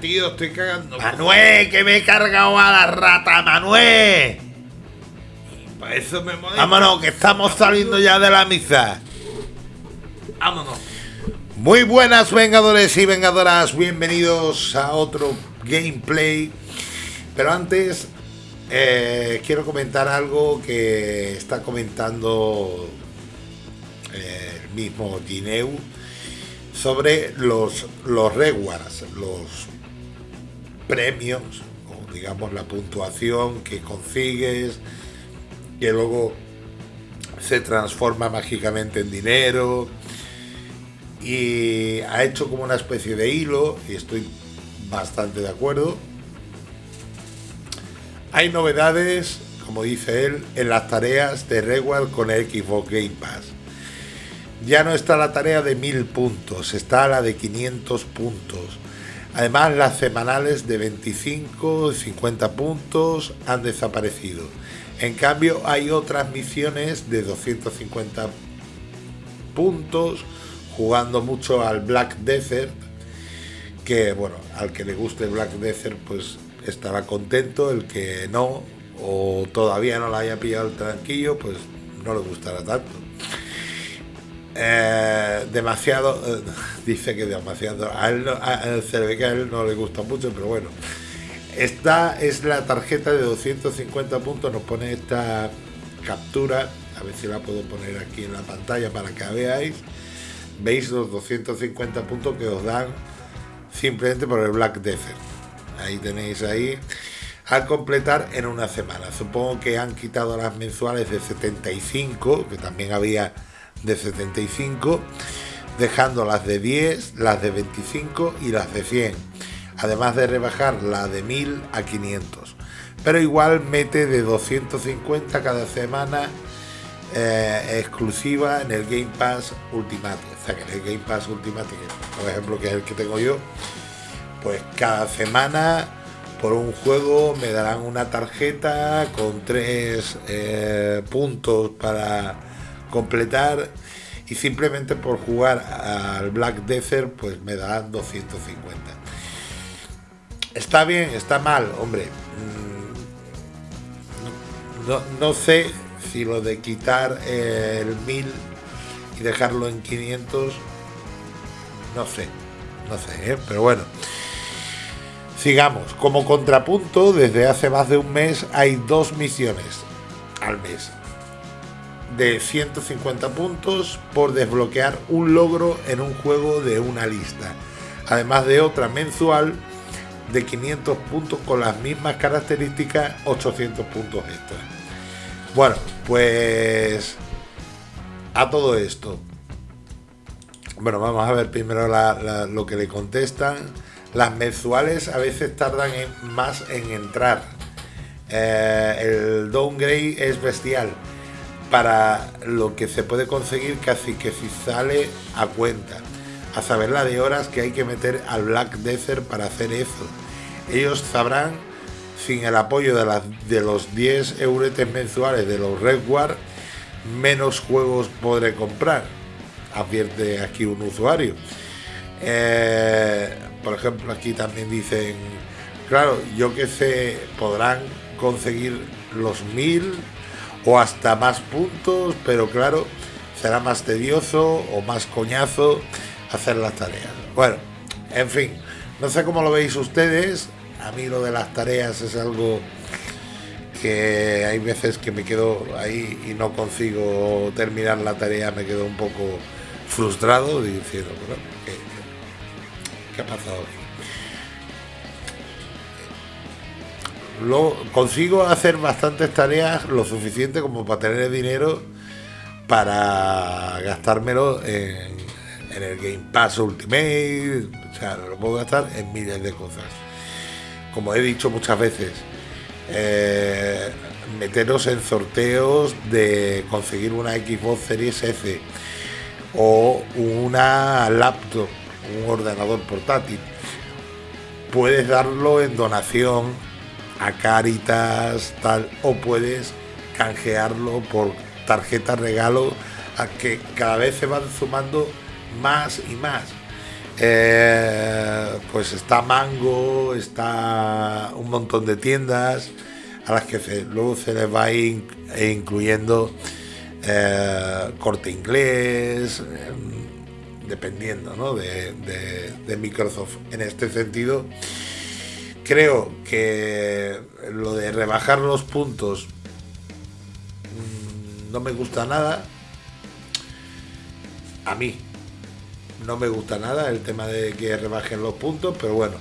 tío, estoy cagando. Manuel, que me he cargado a la rata, Manuel. Para eso me molesta. Vámonos, que estamos saliendo ya de la misa. Vámonos. Muy buenas vengadores y vengadoras, bienvenidos a otro gameplay. Pero antes eh, quiero comentar algo que está comentando eh, el mismo Gineu sobre los, los rewards, los premios, o digamos la puntuación que consigues, que luego se transforma mágicamente en dinero. Y ha hecho como una especie de hilo, y estoy bastante de acuerdo. Hay novedades, como dice él, en las tareas de reward con el Xbox Game Pass. Ya no está la tarea de 1000 puntos, está la de 500 puntos. Además, las semanales de 25 y 50 puntos han desaparecido. En cambio, hay otras misiones de 250 puntos, jugando mucho al Black Desert, que bueno, al que le guste Black Desert, pues estará contento, el que no, o todavía no la haya pillado el tranquillo, pues no le gustará tanto. Eh, demasiado, eh, dice que demasiado, a él, a, a él no le gusta mucho, pero bueno. Esta es la tarjeta de 250 puntos, nos pone esta captura, a ver si la puedo poner aquí en la pantalla para que veáis. Veis los 250 puntos que os dan simplemente por el Black Desert. Ahí tenéis ahí. Al completar en una semana. Supongo que han quitado las mensuales de 75, que también había de 75, dejando las de 10, las de 25 y las de 100. Además de rebajar la de 1000 a 500. Pero igual mete de 250 cada semana eh, exclusiva en el Game Pass Ultimate. O sea que en el Game Pass Ultimate, por ejemplo, que es el que tengo yo, pues cada semana por un juego me darán una tarjeta con tres eh, puntos para completar y simplemente por jugar al Black Desert pues me darán 250 está bien está mal hombre. Mm, no, no sé si lo de quitar el 1000 y dejarlo en 500 no sé no sé ¿eh? pero bueno. Sigamos. Como contrapunto desde hace más de un mes hay dos misiones al mes de 150 puntos por desbloquear un logro en un juego de una lista además de otra mensual de 500 puntos con las mismas características 800 puntos extra bueno, pues a todo esto. Bueno, vamos a ver primero lo que le contestan. Las mensuales a veces tardan en, más en entrar. Eh, el downgrade es bestial. Para lo que se puede conseguir casi que si sale a cuenta. A saber la de horas que hay que meter al Black Desert para hacer eso. Ellos sabrán sin el apoyo de, de los 10 euretes mensuales de los Redward, menos juegos podré comprar, advierte aquí un usuario. Eh, por ejemplo, aquí también dicen, claro, yo que sé, podrán conseguir los 1000 o hasta más puntos, pero claro, será más tedioso o más coñazo hacer las tareas. Bueno, en fin, no sé cómo lo veis ustedes, a mí lo de las tareas es algo que hay veces que me quedo ahí y no consigo terminar la tarea, me quedo un poco frustrado diciendo, bueno, ¿qué, ha pasado aquí? Lo, consigo hacer bastantes tareas lo suficiente como para tener dinero para gastármelo en, el Game Pass Ultimate, o sea, lo puedo gastar en miles de cosas como he dicho muchas veces, eh, meteros en sorteos de conseguir una Xbox Series S o una laptop, un ordenador portátil. Puedes darlo en donación a Caritas, tal, o puedes canjearlo por tarjeta regalo, a que cada vez se van sumando más y más. Eh, pues está Mango, está un montón de tiendas a las que luego se les va incluyendo eh, corte inglés, em, dependiendo ¿no? de, de, Microsoft. En este sentido, creo que lo de rebajar los puntos mm, no me gusta nada. A mí no me gusta nada el tema de que rebajen los puntos, pero bueno.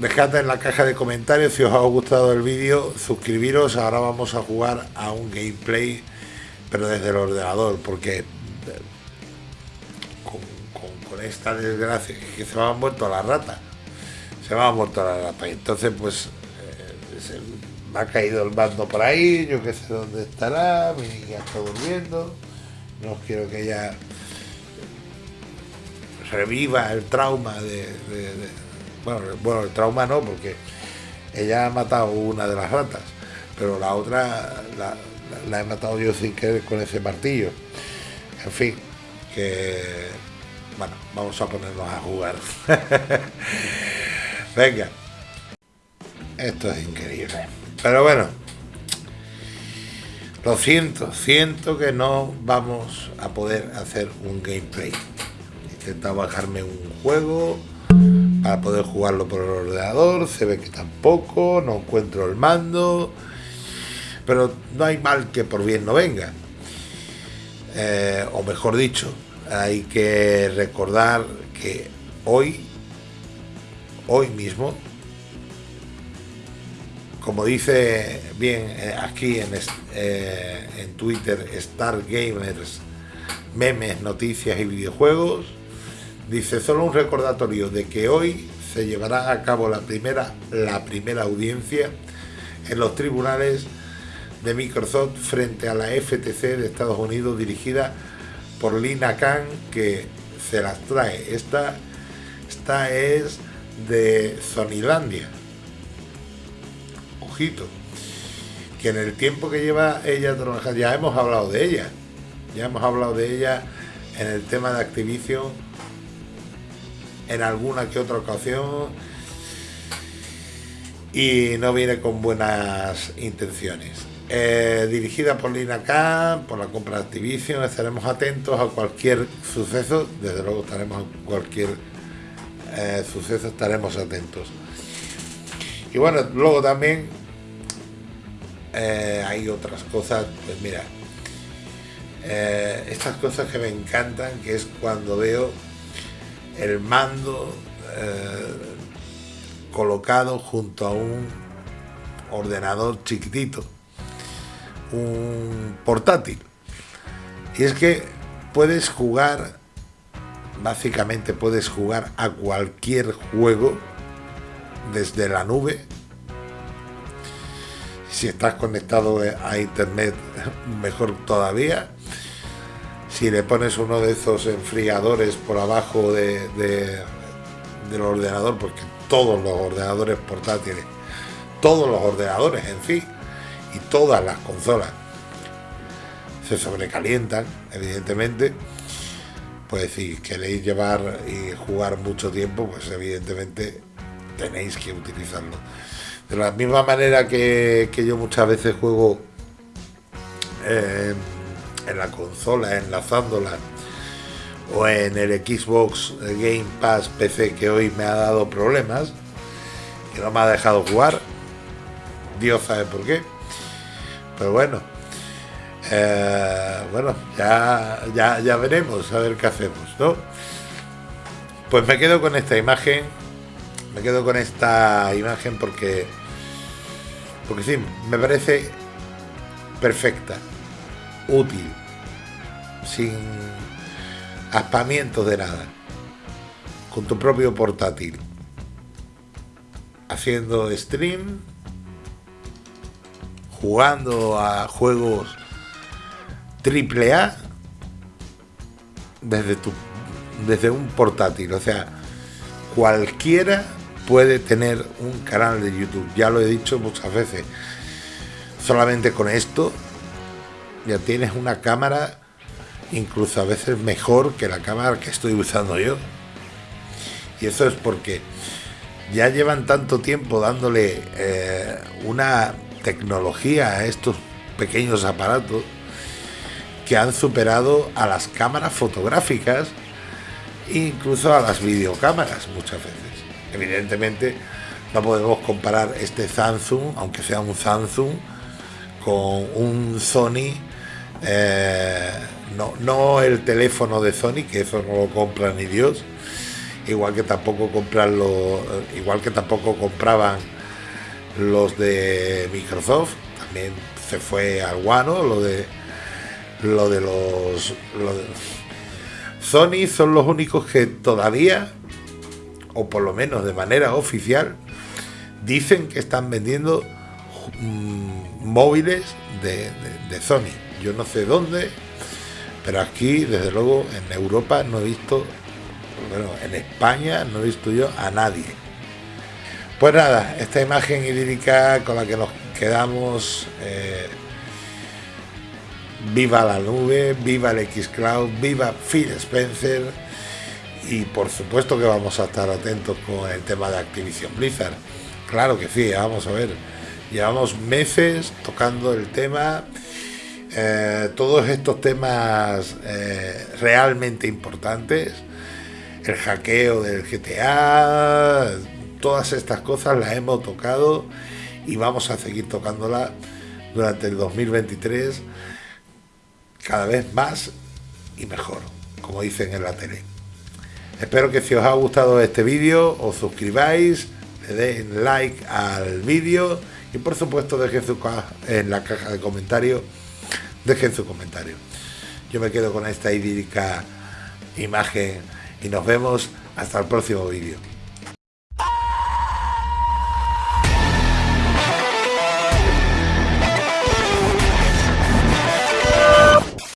Dejad en la caja de comentarios si os ha gustado el vídeo, suscribiros, ahora vamos a jugar a un gameplay, pero desde el ordenador, porque con, esta desgracia que se me ha muerto la rata, se me ha muerto la rata, entonces pues eh, me ha caído el mando por ahí, yo que sé dónde estará, mi niña está durmiendo, no quiero que ella reviva el trauma de bueno, el trauma no, porque ella ha matado una de las ratas, pero la otra la, he matado yo sin querer con ese martillo. En fin, que bueno, vamos a ponernos a jugar. Venga. Esto es increíble. Pero bueno, lo siento, siento que no vamos a poder hacer un gameplay. Intenta bajarme un juego para poder jugarlo por el ordenador, se ve que tampoco, no encuentro el mando, pero no hay mal que por bien no venga. Eh, o mejor dicho, hay que recordar que hoy, hoy mismo, como dice bien eh, aquí en, eh, en Twitter, Star Gamers, memes, noticias y videojuegos, Dice, solo un recordatorio de que hoy se llevará a cabo la primera, la primera audiencia en los tribunales de Microsoft frente a la FTC de Estados Unidos dirigida por Lina Khan que se las trae. Esta, esta es de Sonylandia. Ojito. Que en el tiempo que lleva ella trabajando, ya hemos hablado de ella. Ya hemos hablado de ella en el tema de Activision en alguna que otra ocasión y no viene con buenas intenciones. Eh, dirigida por Lina Khan, por la compra de Activision, estaremos atentos a cualquier suceso, desde luego estaremos a cualquier eh, suceso, estaremos atentos. Y bueno, luego también eh, hay otras cosas, pues mira, estas cosas que me encantan, que es cuando veo el mando eh, colocado junto a un ordenador chiquitito, un portátil. Y es que puedes jugar, básicamente puedes jugar a cualquier juego desde la nube. Si estás conectado a internet, mejor todavía si le pones uno de esos enfriadores por abajo de, del ordenador, porque todos los ordenadores portátiles, todos los ordenadores en sí y todas las consolas se sobrecalientan, evidentemente, pues si queréis llevar y jugar mucho tiempo, pues evidentemente tenéis que utilizarlo. De la misma manera que, yo muchas veces juego eh, en la consola, enlazándola, o en el Xbox Game Pass PC que hoy me ha dado problemas, que no me ha dejado jugar, Dios sabe por qué, pero bueno, eh, bueno, ya, ya, ya veremos a ver qué hacemos, ¿no? Pues me quedo con esta imagen, me quedo con esta imagen porque, porque sí, me parece perfecta útil, sin aspamientos de nada, con tu propio portátil, haciendo stream, jugando a juegos triple A desde tu desde un portátil, o sea, cualquiera puede tener un canal de YouTube, ya lo he dicho muchas veces. Solamente con esto ya tienes una cámara incluso a veces mejor que la cámara que estoy usando yo. Y eso es porque ya llevan tanto tiempo dándole eh, una tecnología a estos pequeños aparatos que han superado a las cámaras fotográficas e incluso a las videocámaras muchas veces. Evidentemente no podemos comparar este Samsung, aunque sea un Samsung, con un Sony, eh, no, no el teléfono de Sony, que eso no lo compra ni Dios, igual que tampoco compran igual que tampoco compraban los de Microsoft, también se fue al guano lo de lo de los Sony son los únicos que todavía o por lo menos de manera oficial dicen que están vendiendo mm, móviles de, Sony yo no sé dónde pero aquí desde luego en Europa no he visto bueno, en España no he visto yo a nadie. Pues nada, esta imagen idílica con la que nos quedamos, eh, viva la nube, viva el Xcloud, viva Phil Spencer y por supuesto que vamos a estar atentos con el tema de Activision Blizzard. Claro que sí, vamos a ver, llevamos meses tocando el tema. Eh, todos estos temas eh, realmente importantes el hackeo del GTA, todas estas cosas las hemos tocado y vamos a seguir tocándolas durante el 2023 cada vez más y mejor, como dicen en la tele. Espero que si os ha gustado este vídeo os suscribáis, le den like al vídeo y por supuesto dejen su en la caja de comentarios, dejen su comentario. Yo me quedo con esta idílica imagen y nos vemos hasta el próximo vídeo.